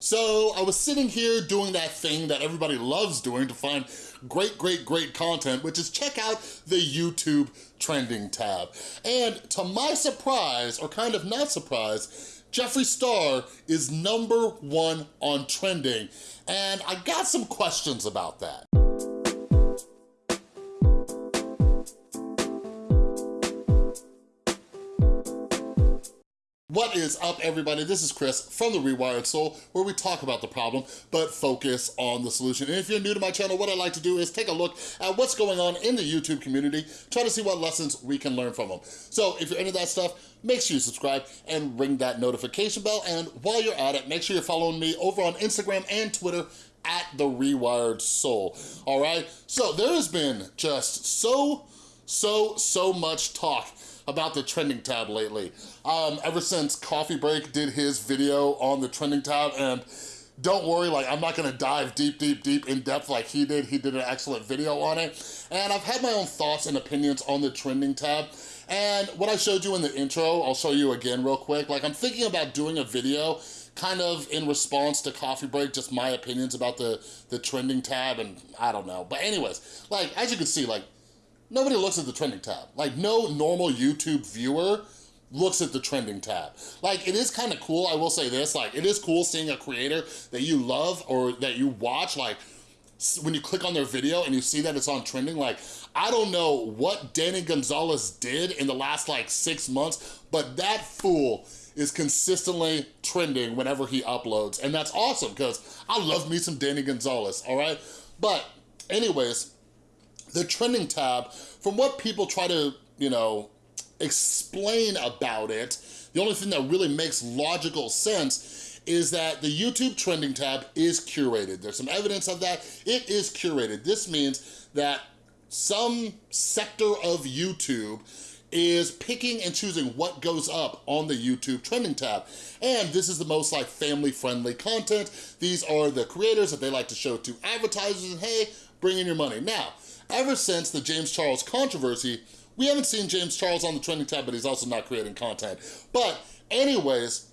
So I was sitting here doing that thing that everybody loves doing to find great, great, great content, which is check out the YouTube trending tab. And to my surprise, or kind of not surprise, Jeffree Star is number one on trending. And I got some questions about that. What is up, everybody? This is Chris from The Rewired Soul, where we talk about the problem, but focus on the solution. And if you're new to my channel, what I like to do is take a look at what's going on in the YouTube community, try to see what lessons we can learn from them. So if you're into that stuff, make sure you subscribe and ring that notification bell. And while you're at it, make sure you're following me over on Instagram and Twitter at The Rewired Soul, all right? So there has been just so, so, so much talk about the trending tab lately. Um, ever since Coffee Break did his video on the trending tab and don't worry, like I'm not gonna dive deep, deep, deep in depth like he did. He did an excellent video on it. And I've had my own thoughts and opinions on the trending tab. And what I showed you in the intro, I'll show you again real quick. Like I'm thinking about doing a video kind of in response to Coffee Break, just my opinions about the, the trending tab and I don't know. But anyways, like as you can see, like nobody looks at the trending tab. Like no normal YouTube viewer looks at the trending tab. Like it is kind of cool, I will say this, like it is cool seeing a creator that you love or that you watch, like when you click on their video and you see that it's on trending, like I don't know what Danny Gonzalez did in the last like six months, but that fool is consistently trending whenever he uploads. And that's awesome because I love me some Danny Gonzalez, all right? But anyways, the trending tab, from what people try to, you know, explain about it, the only thing that really makes logical sense is that the YouTube trending tab is curated. There's some evidence of that. It is curated. This means that some sector of YouTube is picking and choosing what goes up on the YouTube trending tab. And this is the most like family friendly content. These are the creators that they like to show to advertisers and hey, bring in your money. Now, Ever since the James Charles controversy, we haven't seen James Charles on the trending tab, but he's also not creating content. But anyways,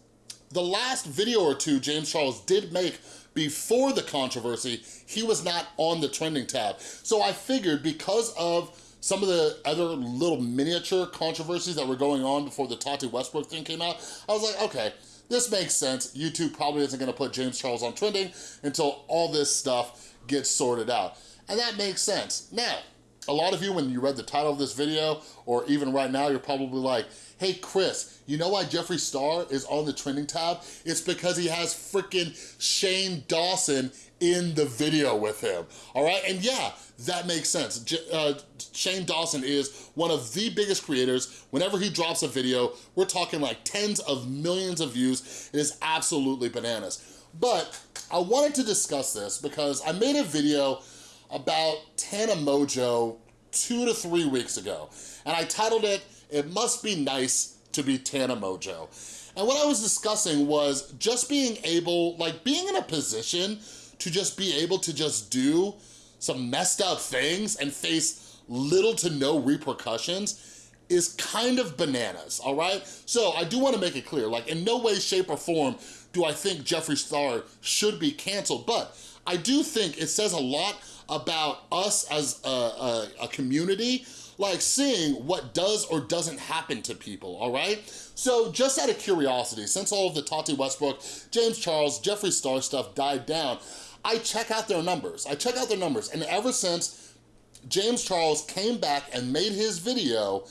the last video or two James Charles did make before the controversy, he was not on the trending tab. So I figured because of some of the other little miniature controversies that were going on before the Tati Westbrook thing came out, I was like, okay, this makes sense. YouTube probably isn't gonna put James Charles on trending until all this stuff gets sorted out. And that makes sense. Now, a lot of you, when you read the title of this video, or even right now, you're probably like, hey, Chris, you know why Jeffree Star is on the trending tab? It's because he has freaking Shane Dawson in the video with him, all right? And yeah, that makes sense. J uh, Shane Dawson is one of the biggest creators. Whenever he drops a video, we're talking like tens of millions of views. It is absolutely bananas. But I wanted to discuss this because I made a video about Tana Mongeau two to three weeks ago. And I titled it, It Must Be Nice to Be Tana Mongeau. And what I was discussing was just being able, like being in a position to just be able to just do some messed up things and face little to no repercussions is kind of bananas, all right? So I do wanna make it clear, like in no way, shape, or form do I think Jeffree Star should be canceled, but I do think it says a lot about us as a, a, a community like seeing what does or doesn't happen to people, all right? So just out of curiosity, since all of the Tati Westbrook, James Charles, Jeffree Star stuff died down, I check out their numbers. I check out their numbers, and ever since James Charles came back and made his video,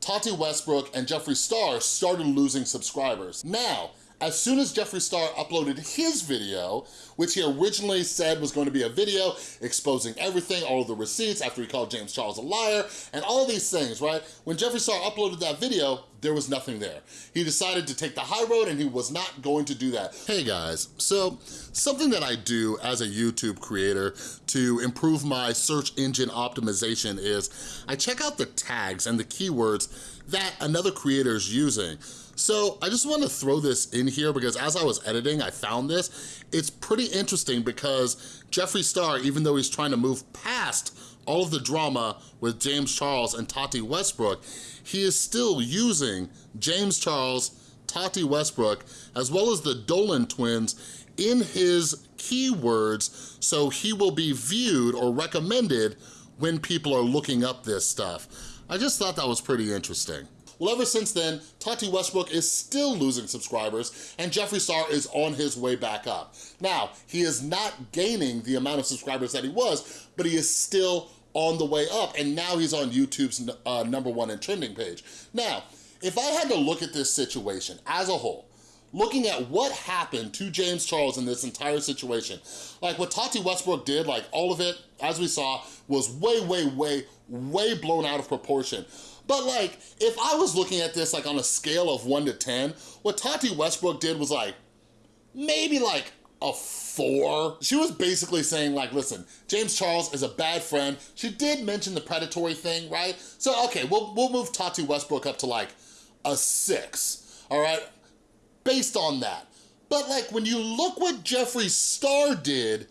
Tati Westbrook and Jeffree Star started losing subscribers. Now, as soon as Jeffree Star uploaded his video, which he originally said was going to be a video exposing everything, all of the receipts after he called James Charles a liar, and all these things, right? When Jeffree Star uploaded that video, there was nothing there. He decided to take the high road and he was not going to do that. Hey guys, so something that I do as a YouTube creator to improve my search engine optimization is I check out the tags and the keywords that another creator is using. So I just wanna throw this in here because as I was editing, I found this. It's pretty interesting because Jeffree Star, even though he's trying to move past all of the drama with James Charles and Tati Westbrook, he is still using James Charles, Tati Westbrook, as well as the Dolan twins in his keywords so he will be viewed or recommended when people are looking up this stuff. I just thought that was pretty interesting. Well, ever since then, Tati Westbrook is still losing subscribers and Jeffree Star is on his way back up. Now, he is not gaining the amount of subscribers that he was, but he is still on the way up and now he's on YouTube's uh, number one and trending page. Now, if I had to look at this situation as a whole, looking at what happened to James Charles in this entire situation, like what Tati Westbrook did, like all of it, as we saw, was way, way, way, way blown out of proportion. But like, if I was looking at this like on a scale of one to 10, what Tati Westbrook did was like, maybe like a four. She was basically saying like, listen, James Charles is a bad friend. She did mention the predatory thing, right? So, okay, we'll, we'll move Tati Westbrook up to like a six, all right? Based on that. But like, when you look what Jeffree Star did,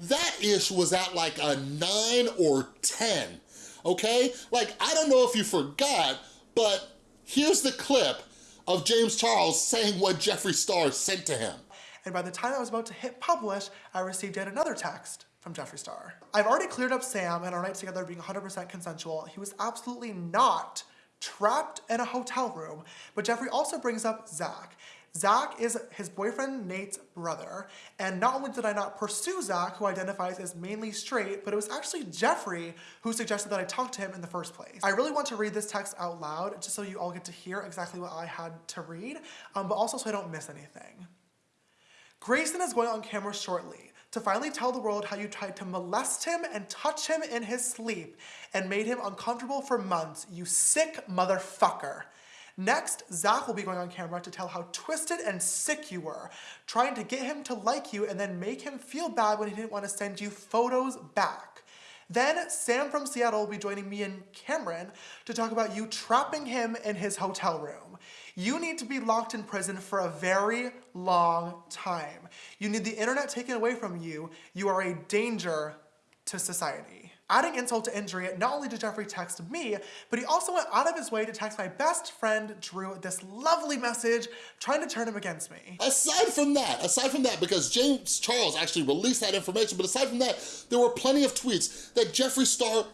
that ish was at like a nine or 10 okay? Like, I don't know if you forgot, but here's the clip of James Charles saying what Jeffree Star sent to him. And by the time I was about to hit publish, I received yet another text from Jeffree Star. I've already cleared up Sam and our night together being 100% consensual. He was absolutely not trapped in a hotel room, but Jeffree also brings up Zach. Zach is his boyfriend Nate's brother, and not only did I not pursue Zach, who identifies as mainly straight, but it was actually Jeffree who suggested that I talk to him in the first place. I really want to read this text out loud, just so you all get to hear exactly what I had to read, um, but also so I don't miss anything. Grayson is going on camera shortly to finally tell the world how you tried to molest him and touch him in his sleep and made him uncomfortable for months, you sick motherfucker. Next, Zach will be going on camera to tell how twisted and sick you were, trying to get him to like you and then make him feel bad when he didn't want to send you photos back. Then Sam from Seattle will be joining me and Cameron to talk about you trapping him in his hotel room. You need to be locked in prison for a very long time. You need the internet taken away from you. You are a danger to society. Adding insult to injury, not only did Jeffree text me, but he also went out of his way to text my best friend, Drew, this lovely message trying to turn him against me. Aside from that, aside from that, because James Charles actually released that information, but aside from that, there were plenty of tweets that Jeffree Star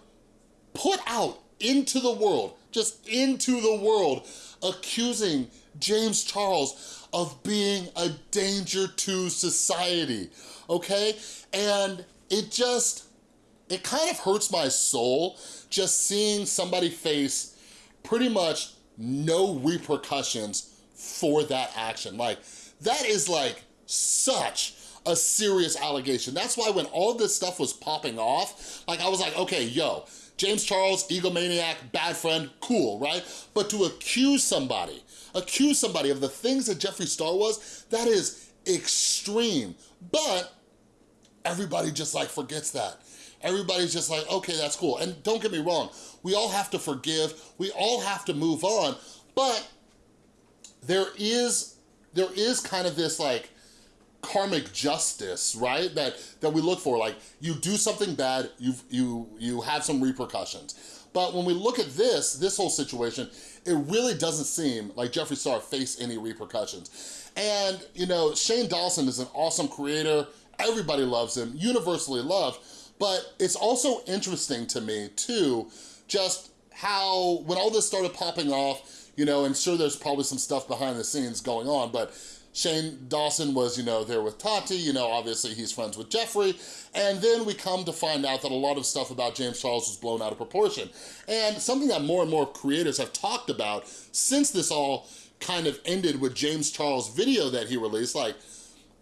put out into the world, just into the world, accusing James Charles of being a danger to society, okay? And it just, it kind of hurts my soul just seeing somebody face pretty much no repercussions for that action. Like, that is like such a serious allegation. That's why when all this stuff was popping off, like I was like, okay, yo, James Charles, egomaniac, bad friend, cool, right? But to accuse somebody, accuse somebody of the things that Jeffree Star was, that is extreme. But everybody just like forgets that everybody's just like, okay, that's cool. And don't get me wrong, we all have to forgive, we all have to move on, but there is, there is kind of this like, karmic justice, right? That that we look for. Like you do something bad, you you you have some repercussions. But when we look at this, this whole situation, it really doesn't seem like Jeffree Star faced any repercussions. And, you know, Shane Dawson is an awesome creator. Everybody loves him, universally loved. But it's also interesting to me too, just how, when all this started popping off, you know, and sure there's probably some stuff behind the scenes going on, but Shane Dawson was, you know, there with Tati, you know, obviously he's friends with Jeffree, and then we come to find out that a lot of stuff about James Charles was blown out of proportion. And something that more and more creators have talked about since this all kind of ended with James Charles' video that he released, like,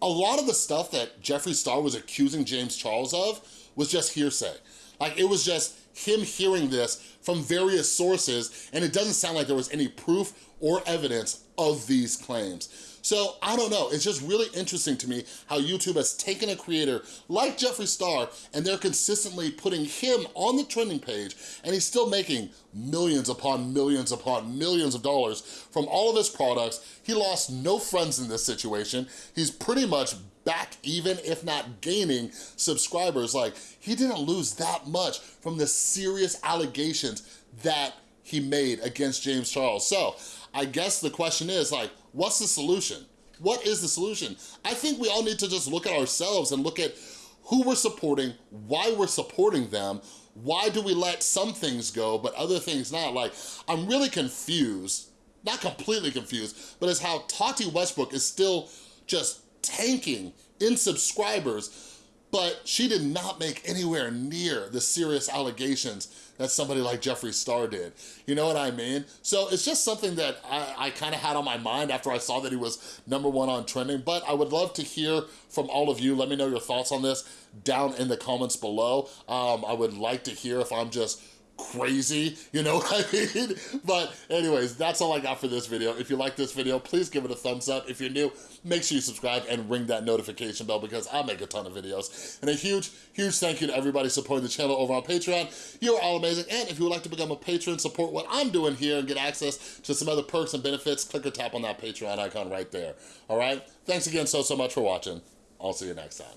a lot of the stuff that Jeffree Star was accusing James Charles of was just hearsay. Like it was just him hearing this from various sources and it doesn't sound like there was any proof or evidence of these claims. So I don't know, it's just really interesting to me how YouTube has taken a creator like Jeffree Star and they're consistently putting him on the trending page and he's still making millions upon millions upon millions of dollars from all of his products. He lost no friends in this situation. He's pretty much back even, if not gaining subscribers. Like, he didn't lose that much from the serious allegations that he made against James Charles. So, I guess the question is like, what's the solution? What is the solution? I think we all need to just look at ourselves and look at who we're supporting, why we're supporting them, why do we let some things go but other things not? Like, I'm really confused, not completely confused, but as how Tati Westbrook is still just tanking in subscribers but she did not make anywhere near the serious allegations that somebody like Jeffree Star did. You know what I mean? So it's just something that I, I kind of had on my mind after I saw that he was number one on trending, but I would love to hear from all of you. Let me know your thoughts on this down in the comments below. Um, I would like to hear if I'm just crazy, you know what I mean? But anyways, that's all I got for this video. If you like this video, please give it a thumbs up. If you're new, make sure you subscribe and ring that notification bell because I make a ton of videos. And a huge, huge thank you to everybody supporting the channel over on Patreon. You're all amazing. And if you would like to become a patron, support what I'm doing here and get access to some other perks and benefits, click or tap on that Patreon icon right there. All right? Thanks again so, so much for watching. I'll see you next time.